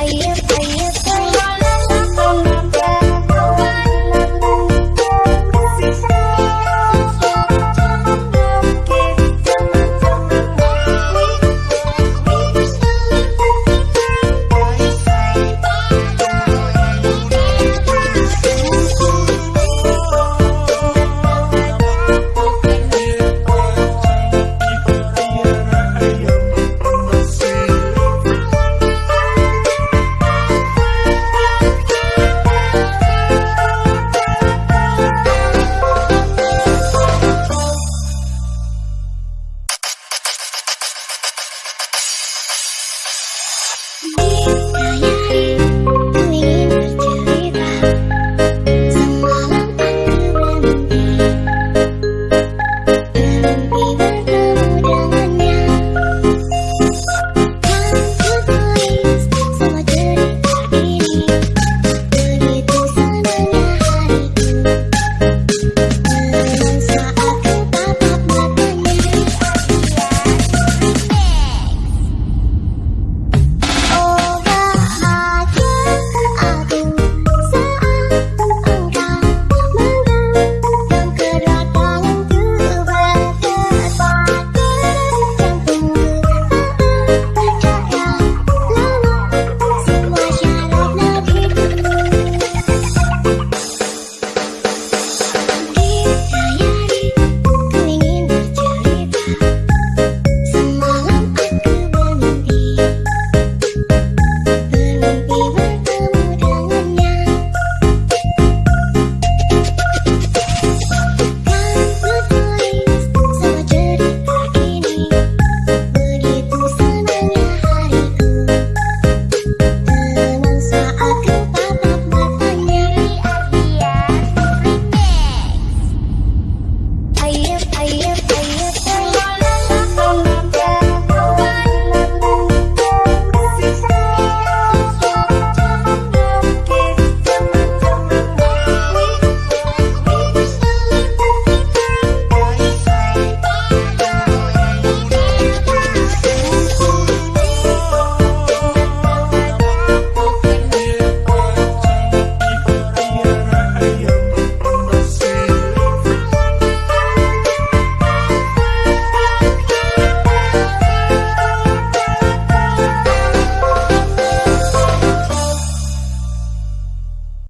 I